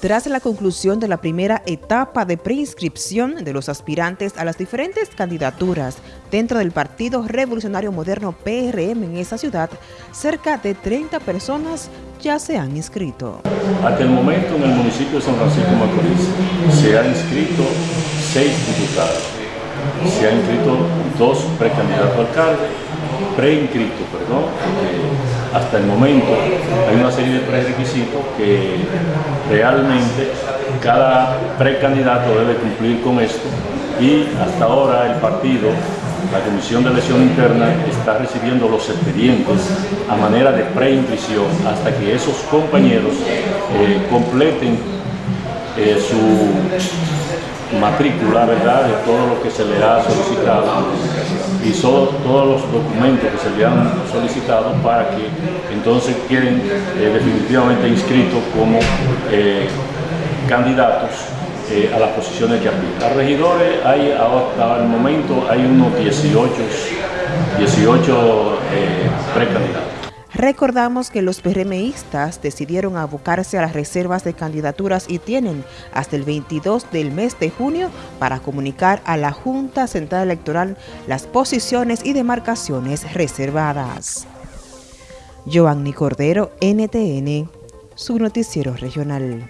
Tras la conclusión de la primera etapa de preinscripción de los aspirantes a las diferentes candidaturas dentro del Partido Revolucionario Moderno PRM en esa ciudad, cerca de 30 personas ya se han inscrito. Hasta el momento en el municipio de San Francisco Macorís se han inscrito seis diputados, se han inscrito dos precandidatos a alcalde, preinscritos, perdón, hasta el momento hay una serie de prerequisitos que realmente cada precandidato debe cumplir con esto y hasta ahora el partido, la Comisión de Elección Interna está recibiendo los expedientes a manera de preinscripción hasta que esos compañeros eh, completen eh, su matrícula, ¿verdad?, de todo lo que se le ha solicitado y son todos los documentos que se le han solicitado para que entonces queden eh, definitivamente inscritos como eh, candidatos a las posiciones que aplican. A regidores hay hasta el momento hay unos 18, 18 precandidatos. Recordamos que los PRMistas decidieron abocarse a las reservas de candidaturas y tienen hasta el 22 del mes de junio para comunicar a la Junta Central Electoral las posiciones y demarcaciones reservadas. Cordero, NTN, su noticiero regional.